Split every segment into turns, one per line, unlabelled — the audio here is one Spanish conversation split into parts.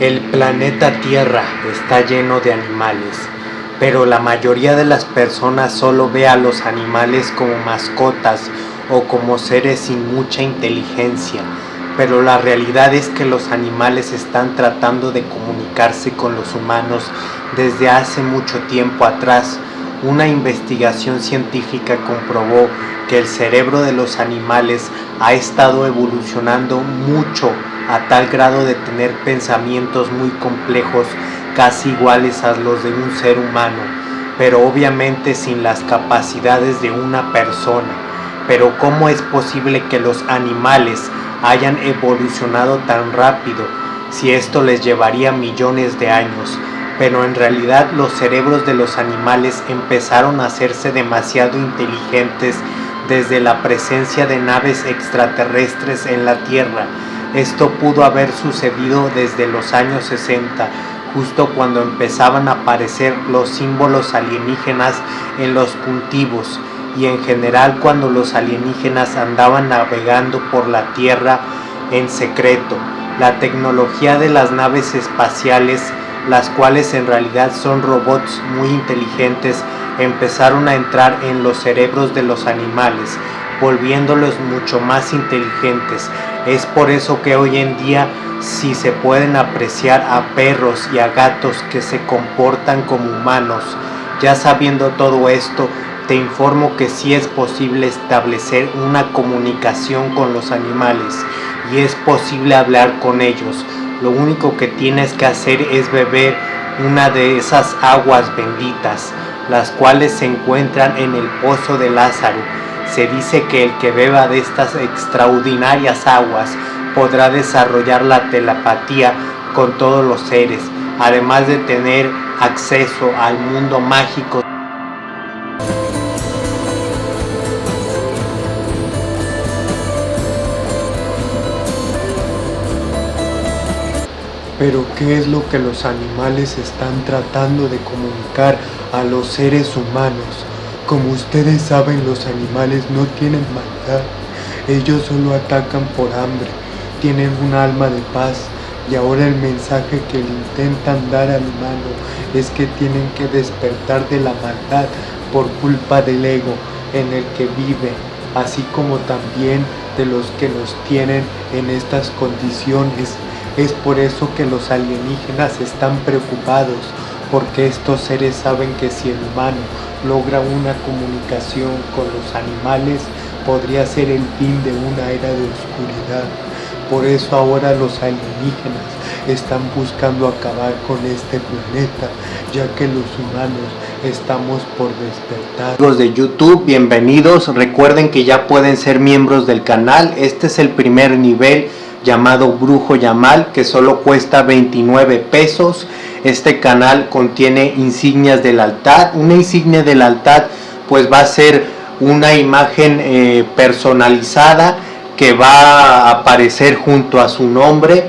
El planeta Tierra está lleno de animales, pero la mayoría de las personas solo ve a los animales como mascotas o como seres sin mucha inteligencia, pero la realidad es que los animales están tratando de comunicarse con los humanos desde hace mucho tiempo atrás. Una investigación científica comprobó que el cerebro de los animales ha estado evolucionando mucho a tal grado de tener pensamientos muy complejos casi iguales a los de un ser humano, pero obviamente sin las capacidades de una persona. Pero ¿cómo es posible que los animales hayan evolucionado tan rápido si esto les llevaría millones de años? Pero en realidad los cerebros de los animales empezaron a hacerse demasiado inteligentes desde la presencia de naves extraterrestres en la Tierra esto pudo haber sucedido desde los años 60, justo cuando empezaban a aparecer los símbolos alienígenas en los cultivos y en general cuando los alienígenas andaban navegando por la Tierra en secreto. La tecnología de las naves espaciales, las cuales en realidad son robots muy inteligentes, empezaron a entrar en los cerebros de los animales, volviéndolos mucho más inteligentes es por eso que hoy en día si se pueden apreciar a perros y a gatos que se comportan como humanos. Ya sabiendo todo esto, te informo que sí es posible establecer una comunicación con los animales y es posible hablar con ellos. Lo único que tienes que hacer es beber una de esas aguas benditas, las cuales se encuentran en el pozo de Lázaro se dice que el que beba de estas extraordinarias aguas podrá desarrollar la telepatía con todos los seres, además de tener acceso al mundo mágico. Pero ¿qué es lo que los animales están tratando de comunicar a los seres humanos? Como ustedes saben, los animales no tienen maldad. Ellos solo atacan por hambre. Tienen un alma de paz. Y ahora el mensaje que le intentan dar al humano es que tienen que despertar de la maldad por culpa del ego en el que vive, así como también de los que nos tienen en estas condiciones. Es por eso que los alienígenas están preocupados, porque estos seres saben que si el humano logra una comunicación con los animales, podría ser el fin de una era de oscuridad. Por eso ahora los alienígenas están buscando acabar con este planeta, ya que los humanos estamos por despertar. Amigos de YouTube, bienvenidos. Recuerden que ya pueden ser miembros del canal. Este es el primer nivel llamado Brujo Yamal, que solo cuesta 29 pesos. Este canal contiene insignias del altar. Una insignia del altar pues va a ser una imagen eh, personalizada que va a aparecer junto a su nombre.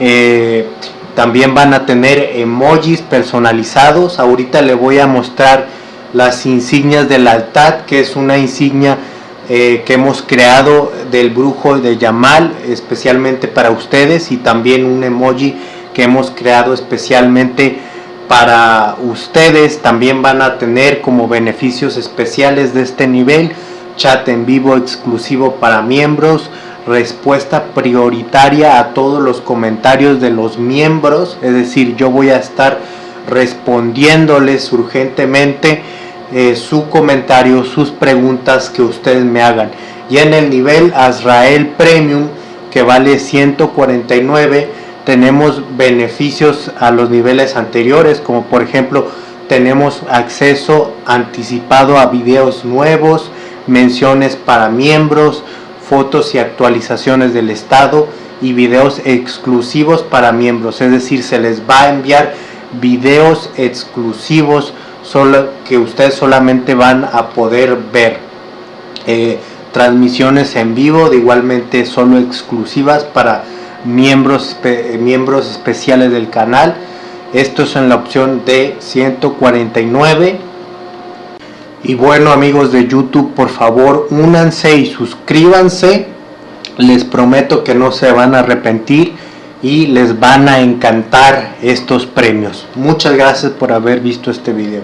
Eh, también van a tener emojis personalizados. Ahorita le voy a mostrar las insignias del altar, que es una insignia eh, que hemos creado del brujo de Yamal, especialmente para ustedes, y también un emoji que hemos creado especialmente para ustedes. También van a tener como beneficios especiales de este nivel, chat en vivo exclusivo para miembros, respuesta prioritaria a todos los comentarios de los miembros, es decir, yo voy a estar respondiéndoles urgentemente eh, su comentario, sus preguntas que ustedes me hagan. Y en el nivel Azrael Premium, que vale 149, tenemos beneficios a los niveles anteriores, como por ejemplo tenemos acceso anticipado a videos nuevos, menciones para miembros, fotos y actualizaciones del estado y videos exclusivos para miembros, es decir, se les va a enviar videos exclusivos que ustedes solamente van a poder ver. Eh, transmisiones en vivo, de igualmente solo exclusivas para miembros, miembros especiales del canal. Esto es en la opción de 149. Y bueno amigos de YouTube, por favor únanse y suscríbanse. Les prometo que no se van a arrepentir. y les van a encantar estos premios. Muchas gracias por haber visto este video.